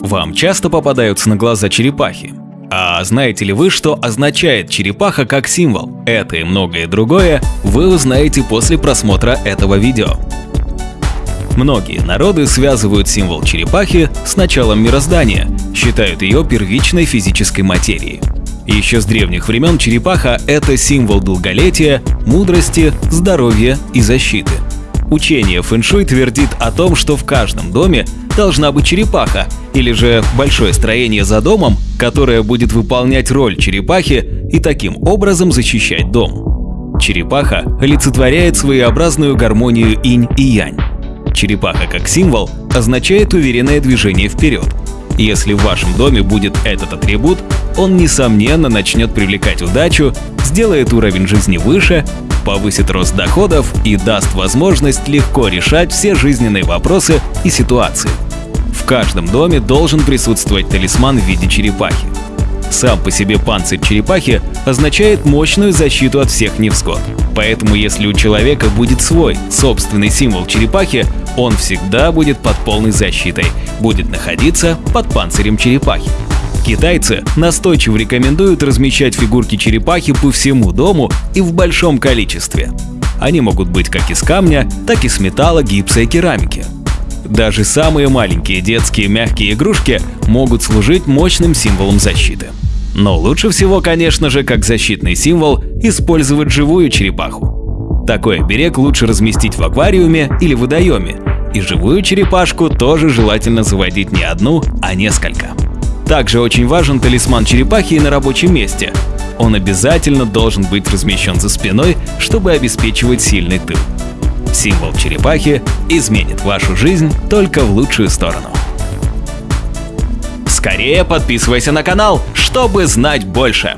Вам часто попадаются на глаза черепахи? А знаете ли вы, что означает черепаха как символ? Это и многое другое вы узнаете после просмотра этого видео. Многие народы связывают символ черепахи с началом мироздания, считают ее первичной физической материей. Еще с древних времен черепаха – это символ долголетия, мудрости, здоровья и защиты. Учение фэншуй твердит о том, что в каждом доме должна быть черепаха, или же большое строение за домом, которое будет выполнять роль черепахи и таким образом защищать дом. Черепаха олицетворяет своеобразную гармонию инь и янь. Черепаха как символ означает уверенное движение вперед. Если в вашем доме будет этот атрибут, он несомненно начнет привлекать удачу, сделает уровень жизни выше, повысит рост доходов и даст возможность легко решать все жизненные вопросы и ситуации. В каждом доме должен присутствовать талисман в виде черепахи. Сам по себе панцирь черепахи означает мощную защиту от всех невзгод. Поэтому если у человека будет свой, собственный символ черепахи, он всегда будет под полной защитой, будет находиться под панцирем черепахи. Китайцы настойчиво рекомендуют размещать фигурки черепахи по всему дому и в большом количестве. Они могут быть как из камня, так и из металла, гипса и керамики. Даже самые маленькие детские мягкие игрушки могут служить мощным символом защиты. Но лучше всего, конечно же, как защитный символ, использовать живую черепаху. Такой оберег лучше разместить в аквариуме или водоеме, и живую черепашку тоже желательно заводить не одну, а несколько. Также очень важен талисман черепахи на рабочем месте. Он обязательно должен быть размещен за спиной, чтобы обеспечивать сильный тыл. Символ черепахи изменит вашу жизнь только в лучшую сторону. Скорее подписывайся на канал, чтобы знать больше!